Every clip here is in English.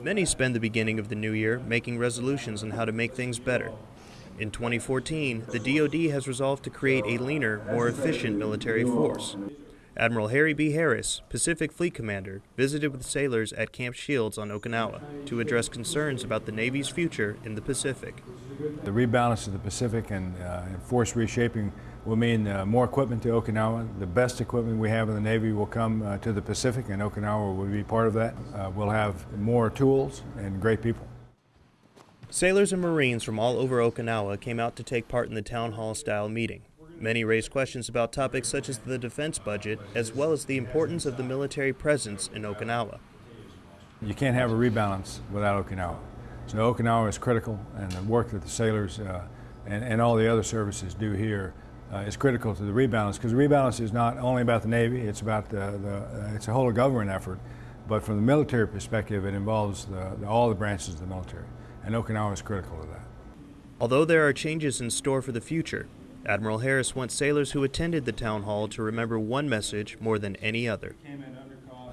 Many spend the beginning of the new year making resolutions on how to make things better. In 2014, the DoD has resolved to create a leaner, more efficient military force. Admiral Harry B. Harris, Pacific Fleet Commander, visited with sailors at Camp Shields on Okinawa to address concerns about the Navy's future in the Pacific. The rebalance of the Pacific and, uh, and force reshaping will mean uh, more equipment to Okinawa. The best equipment we have in the Navy will come uh, to the Pacific, and Okinawa will be part of that. Uh, we'll have more tools and great people. Sailors and Marines from all over Okinawa came out to take part in the town hall style meeting. Many raised questions about topics such as the defense budget, as well as the importance of the military presence in Okinawa. You can't have a rebalance without Okinawa. So Okinawa is critical, and the work that the sailors uh, and, and, all the other services do here uh, is critical to the rebalance, because the rebalance is not only about the Navy, it's about the, the uh, it's a whole government effort, but from the military perspective, it involves the, the, all the branches of the military, and Okinawa is critical to that. Although there are changes in store for the future, Admiral Harris wants sailors who attended the town hall to remember one message more than any other.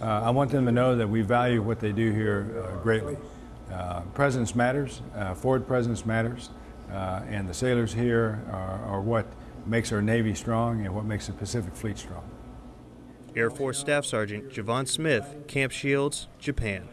Uh, I want them to know that we value what they do here uh, greatly. Uh, presence matters, uh, forward presence matters, uh, and the sailors here are, are what makes our Navy strong and what makes the Pacific Fleet strong. Air Force Staff Sergeant Javon Smith, Camp Shields, Japan.